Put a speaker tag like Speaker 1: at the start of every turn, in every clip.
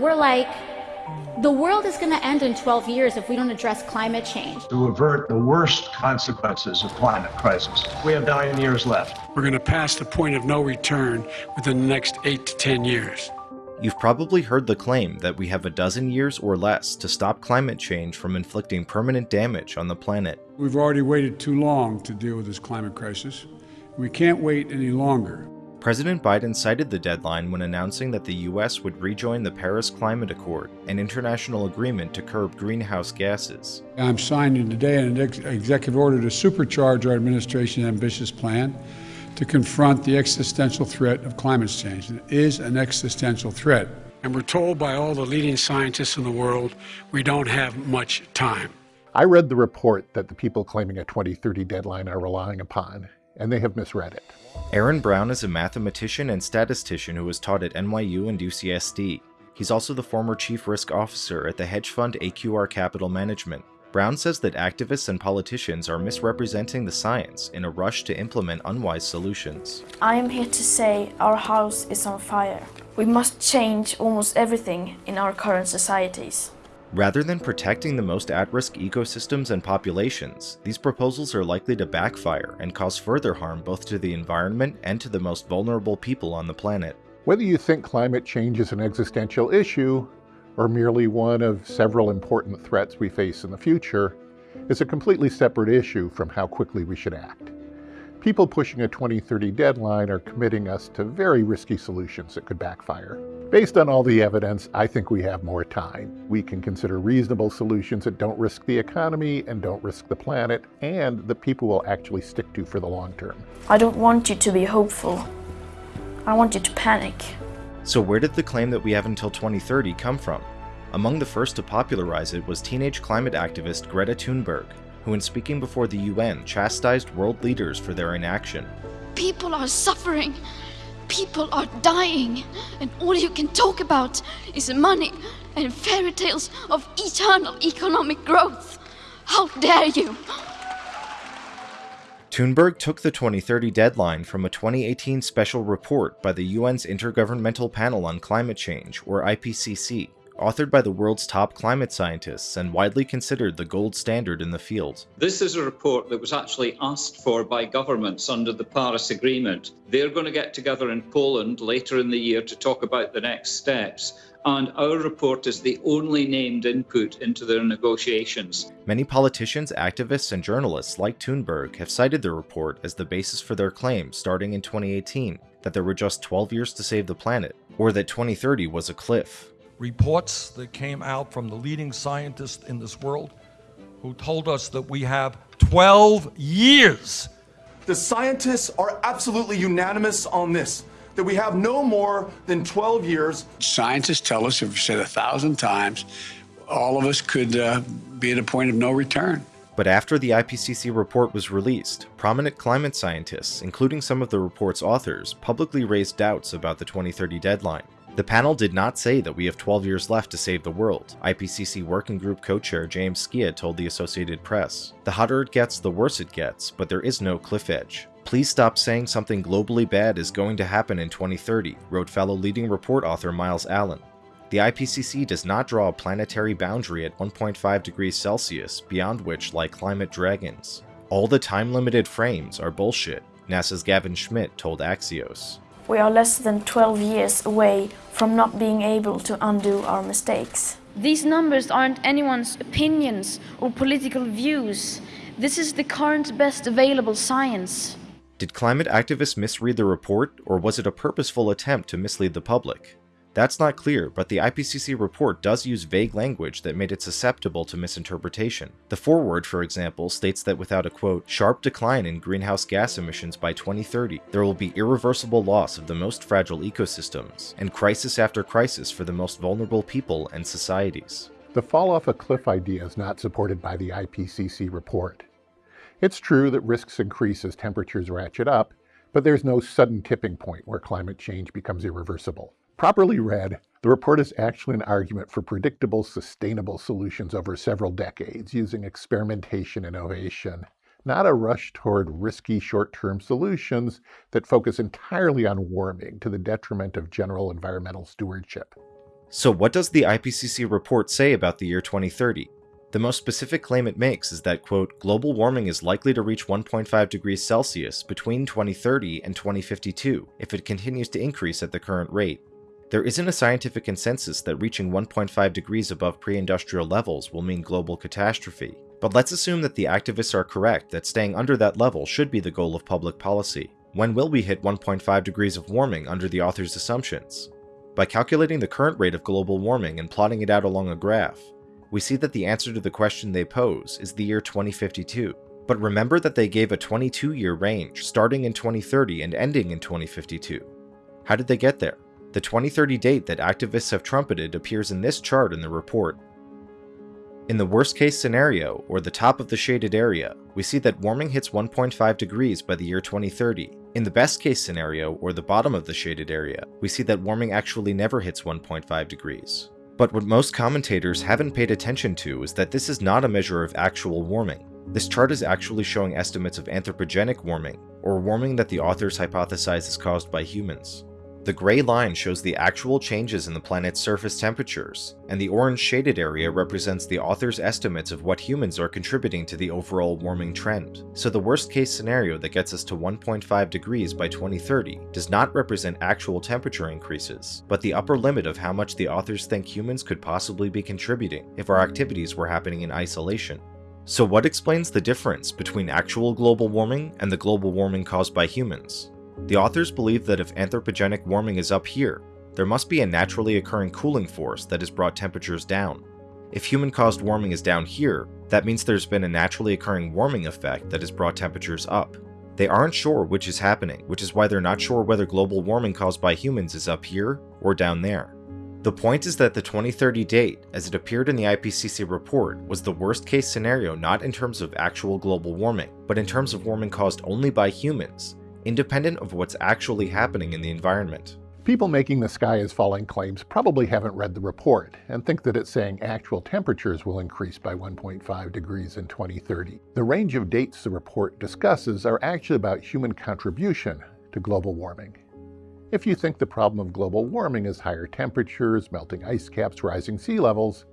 Speaker 1: We're like, the world is going to end in 12 years if we don't address climate change.
Speaker 2: To avert the worst consequences of climate crisis, we have nine years left.
Speaker 3: We're going to pass the point of no return within the next eight to 10 years.
Speaker 4: You've probably heard the claim that we have a dozen years or less to stop climate change from inflicting permanent damage on the planet.
Speaker 3: We've already waited too long to deal with this climate crisis. We can't wait any longer.
Speaker 4: President Biden cited the deadline when announcing that the US would rejoin the Paris Climate Accord, an international agreement to curb greenhouse gases.
Speaker 3: I'm signing today an ex executive order to supercharge our administration's ambitious plan to confront the existential threat of climate change. It is an existential threat. And we're told by all the leading scientists in the world we don't have much time.
Speaker 5: I read the report that the people claiming a 2030 deadline are relying upon, and they have misread it.
Speaker 4: Aaron Brown is a mathematician and statistician who was taught at NYU and UCSD. He's also the former chief risk officer at the hedge fund AQR Capital Management. Brown says that activists and politicians are misrepresenting the science in a rush to implement unwise solutions.
Speaker 6: I am here to say our house is on fire. We must change almost everything in our current societies.
Speaker 4: Rather than protecting the most at-risk ecosystems and populations, these proposals are likely to backfire and cause further harm both to the environment and to the most vulnerable people on the planet.
Speaker 5: Whether you think climate change is an existential issue, or merely one of several important threats we face in the future, is a completely separate issue from how quickly we should act. People pushing a 2030 deadline are committing us to very risky solutions that could backfire. Based on all the evidence, I think we have more time. We can consider reasonable solutions that don't risk the economy and don't risk the planet, and the people will actually stick to for the long term.
Speaker 6: I don't want you to be hopeful. I want you to panic.
Speaker 4: So where did the claim that we have until 2030 come from? Among the first to popularize it was teenage climate activist Greta Thunberg, who in speaking before the UN chastised world leaders for their inaction.
Speaker 7: People are suffering. People are dying. And all you can talk about is money and fairy tales of eternal economic growth. How dare you!
Speaker 4: Thunberg took the 2030 deadline from a 2018 special report by the UN's Intergovernmental Panel on Climate Change, or IPCC, authored by the world's top climate scientists and widely considered the gold standard in the field.
Speaker 8: This is a report that was actually asked for by governments under the Paris Agreement. They're going to get together in Poland later in the year to talk about the next steps and our report is the only named input into their negotiations.
Speaker 4: Many politicians, activists, and journalists like Thunberg have cited the report as the basis for their claim starting in 2018 that there were just 12 years to save the planet, or that 2030 was a cliff.
Speaker 9: Reports that came out from the leading scientists in this world who told us that we have 12 years.
Speaker 10: The scientists are absolutely unanimous on this that we have no more than 12 years.
Speaker 11: Scientists tell us, have said a thousand times, all of us could uh, be at a point of no return.
Speaker 4: But after the IPCC report was released, prominent climate scientists, including some of the report's authors, publicly raised doubts about the 2030 deadline. The panel did not say that we have 12 years left to save the world, IPCC Working Group co-chair James Skea told the Associated Press. The hotter it gets, the worse it gets, but there is no cliff edge. Please stop saying something globally bad is going to happen in 2030, wrote fellow leading report author Myles Allen. The IPCC does not draw a planetary boundary at 1.5 degrees Celsius beyond which lie climate dragons. All the time-limited frames are bullshit, NASA's Gavin Schmidt told Axios.
Speaker 6: We are less than 12 years away from not being able to undo our mistakes.
Speaker 7: These numbers aren't anyone's opinions or political views. This is the current best available science.
Speaker 4: Did climate activists misread the report, or was it a purposeful attempt to mislead the public? That's not clear, but the IPCC report does use vague language that made it susceptible to misinterpretation. The foreword, for example, states that without a quote, sharp decline in greenhouse gas emissions by 2030, there will be irreversible loss of the most fragile ecosystems, and crisis after crisis for the most vulnerable people and societies.
Speaker 5: The fall off a cliff idea is not supported by the IPCC report. It's true that risks increase as temperatures ratchet up, but there's no sudden tipping point where climate change becomes irreversible. Properly read, the report is actually an argument for predictable, sustainable solutions over several decades using experimentation and innovation, not a rush toward risky short-term solutions that focus entirely on warming to the detriment of general environmental stewardship.
Speaker 4: So what does the IPCC report say about the year 2030? The most specific claim it makes is that, quote, global warming is likely to reach 1.5 degrees Celsius between 2030 and 2052 if it continues to increase at the current rate. There isn't a scientific consensus that reaching 1.5 degrees above pre-industrial levels will mean global catastrophe, but let's assume that the activists are correct that staying under that level should be the goal of public policy. When will we hit 1.5 degrees of warming under the author's assumptions? By calculating the current rate of global warming and plotting it out along a graph, we see that the answer to the question they pose is the year 2052. But remember that they gave a 22-year range, starting in 2030 and ending in 2052. How did they get there? The 2030 date that activists have trumpeted appears in this chart in the report. In the worst case scenario, or the top of the shaded area, we see that warming hits 1.5 degrees by the year 2030. In the best case scenario, or the bottom of the shaded area, we see that warming actually never hits 1.5 degrees. But what most commentators haven't paid attention to is that this is not a measure of actual warming. This chart is actually showing estimates of anthropogenic warming, or warming that the authors hypothesize is caused by humans. The gray line shows the actual changes in the planet's surface temperatures, and the orange shaded area represents the author's estimates of what humans are contributing to the overall warming trend. So the worst case scenario that gets us to 1.5 degrees by 2030 does not represent actual temperature increases, but the upper limit of how much the authors think humans could possibly be contributing if our activities were happening in isolation. So what explains the difference between actual global warming and the global warming caused by humans? The authors believe that if anthropogenic warming is up here, there must be a naturally occurring cooling force that has brought temperatures down. If human-caused warming is down here, that means there's been a naturally occurring warming effect that has brought temperatures up. They aren't sure which is happening, which is why they're not sure whether global warming caused by humans is up here or down there. The point is that the 2030 date, as it appeared in the IPCC report, was the worst case scenario not in terms of actual global warming, but in terms of warming caused only by humans, independent of what's actually happening in the environment.
Speaker 5: People making the sky is falling claims probably haven't read the report and think that it's saying actual temperatures will increase by 1.5 degrees in 2030. The range of dates the report discusses are actually about human contribution to global warming. If you think the problem of global warming is higher temperatures, melting ice caps, rising sea levels,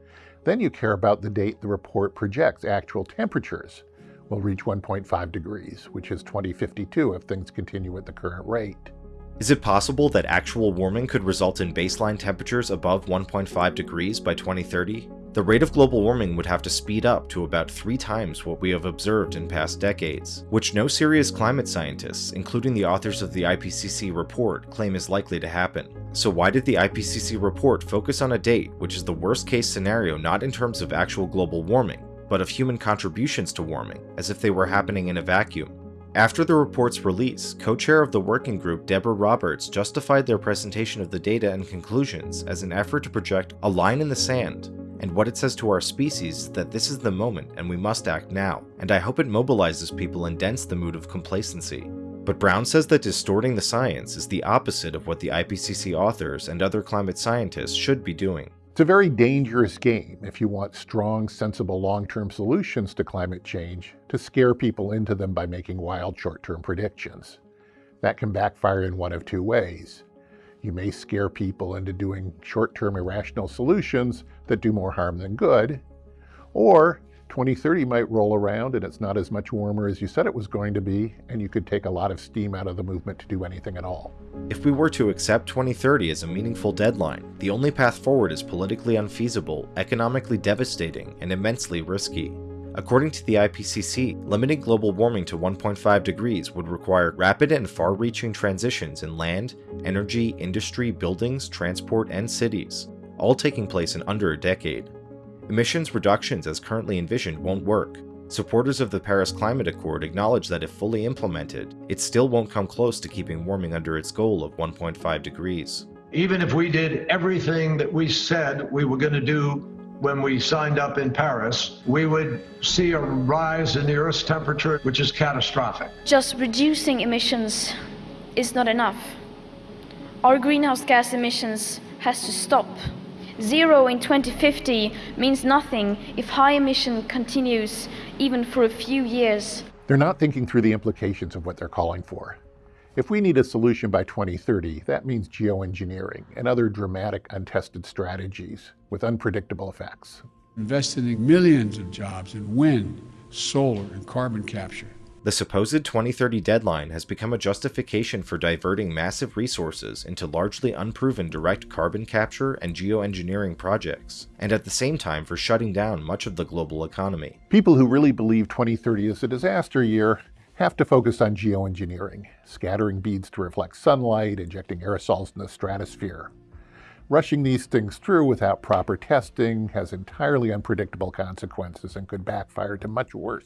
Speaker 5: then you care about the date the report projects actual temperatures will reach 1.5 degrees, which is 2052 if things continue at the current rate.
Speaker 4: Is it possible that actual warming could result in baseline temperatures above 1.5 degrees by 2030? The rate of global warming would have to speed up to about three times what we have observed in past decades, which no serious climate scientists, including the authors of the IPCC report, claim is likely to happen. So why did the IPCC report focus on a date which is the worst case scenario not in terms of actual global warming, but of human contributions to warming, as if they were happening in a vacuum. After the report's release, co-chair of the working group Debra Roberts justified their presentation of the data and conclusions as an effort to project a line in the sand, and what it says to our species that this is the moment and we must act now, and I hope it mobilizes people and dents the mood of complacency. But Brown says that distorting the science is the opposite of what the IPCC authors and other climate scientists should be doing.
Speaker 5: It's a very dangerous game if you want strong, sensible long-term solutions to climate change to scare people into them by making wild short-term predictions. That can backfire in one of two ways. You may scare people into doing short-term irrational solutions that do more harm than good, or 2030 might roll around and it's not as much warmer as you said it was going to be, and you could take a lot of steam out of the movement to do anything at all.
Speaker 4: If we were to accept 2030 as a meaningful deadline, the only path forward is politically unfeasible, economically devastating, and immensely risky. According to the IPCC, limiting global warming to 1.5 degrees would require rapid and far-reaching transitions in land, energy, industry, buildings, transport, and cities, all taking place in under a decade. Emissions reductions as currently envisioned won't work. Supporters of the Paris Climate Accord acknowledge that if fully implemented, it still won't come close to keeping warming under its goal of 1.5 degrees.
Speaker 2: Even if we did everything that we said we were going to do when we signed up in Paris, we would see a rise in the Earth's temperature, which is catastrophic.
Speaker 6: Just reducing emissions is not enough. Our greenhouse gas emissions has to stop Zero in 2050 means nothing if high emission continues even for a few years.
Speaker 5: They're not thinking through the implications of what they're calling for. If we need a solution by 2030, that means geoengineering and other dramatic untested strategies with unpredictable effects.
Speaker 3: Investing millions of jobs in wind, solar, and carbon capture.
Speaker 4: The supposed 2030 deadline has become a justification for diverting massive resources into largely unproven direct carbon capture and geoengineering projects, and at the same time for shutting down much of the global economy.
Speaker 5: People who really believe 2030 is a disaster year have to focus on geoengineering, scattering beads to reflect sunlight, injecting aerosols in the stratosphere. Rushing these things through without proper testing has entirely unpredictable consequences and could backfire to much worse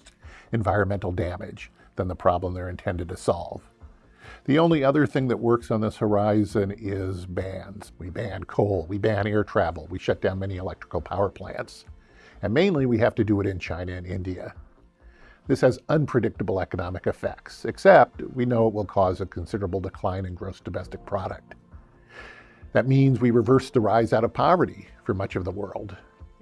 Speaker 5: environmental damage than the problem they're intended to solve. The only other thing that works on this horizon is bans. We ban coal, we ban air travel, we shut down many electrical power plants. And mainly we have to do it in China and India. This has unpredictable economic effects, except we know it will cause a considerable decline in gross domestic product. That means we reverse the rise out of poverty for much of the world.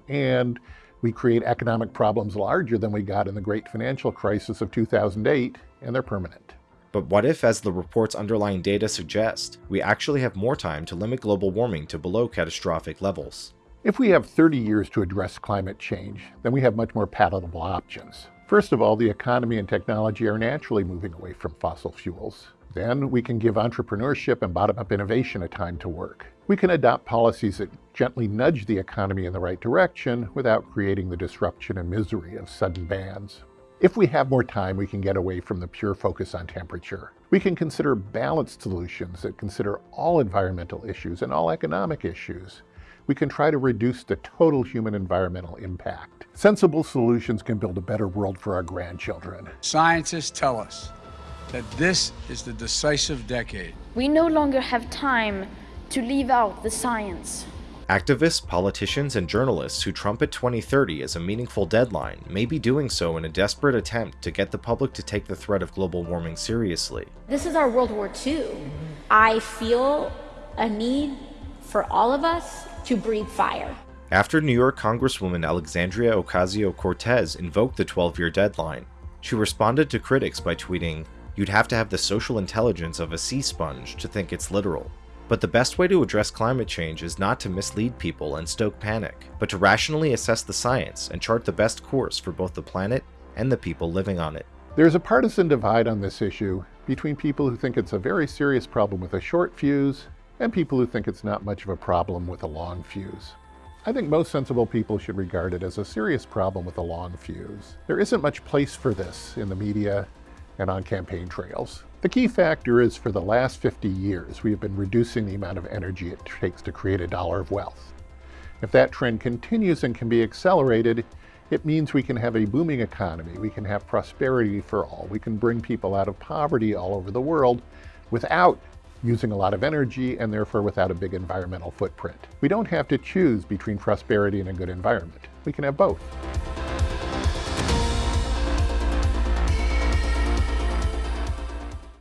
Speaker 5: And we create economic problems larger than we got in the great financial crisis of 2008, and they're permanent.
Speaker 4: But what if, as the report's underlying data suggest, we actually have more time to limit global warming to below catastrophic levels?
Speaker 5: If we have 30 years to address climate change, then we have much more palatable options. First of all, the economy and technology are naturally moving away from fossil fuels. Then we can give entrepreneurship and bottom-up innovation a time to work. We can adopt policies that gently nudge the economy in the right direction without creating the disruption and misery of sudden bans. If we have more time, we can get away from the pure focus on temperature. We can consider balanced solutions that consider all environmental issues and all economic issues. We can try to reduce the total human environmental impact. Sensible solutions can build a better world for our grandchildren.
Speaker 3: Scientists tell us that this is the decisive decade.
Speaker 6: We no longer have time to leave out the science.
Speaker 4: Activists, politicians, and journalists who trumpet 2030 as a meaningful deadline may be doing so in a desperate attempt to get the public to take the threat of global warming seriously.
Speaker 1: This is our World War II. I feel a need for all of us to breathe fire.
Speaker 4: After New York Congresswoman Alexandria Ocasio-Cortez invoked the 12-year deadline, she responded to critics by tweeting, You'd have to have the social intelligence of a sea sponge to think it's literal. But the best way to address climate change is not to mislead people and stoke panic, but to rationally assess the science and chart the best course for both the planet and the people living on it.
Speaker 5: There's a partisan divide on this issue between people who think it's a very serious problem with a short fuse and people who think it's not much of a problem with a long fuse. I think most sensible people should regard it as a serious problem with a long fuse. There isn't much place for this in the media and on campaign trails. The key factor is for the last 50 years, we have been reducing the amount of energy it takes to create a dollar of wealth. If that trend continues and can be accelerated, it means we can have a booming economy, we can have prosperity for all, we can bring people out of poverty all over the world without using a lot of energy and therefore without a big environmental footprint. We don't have to choose between prosperity and a good environment. We can have both.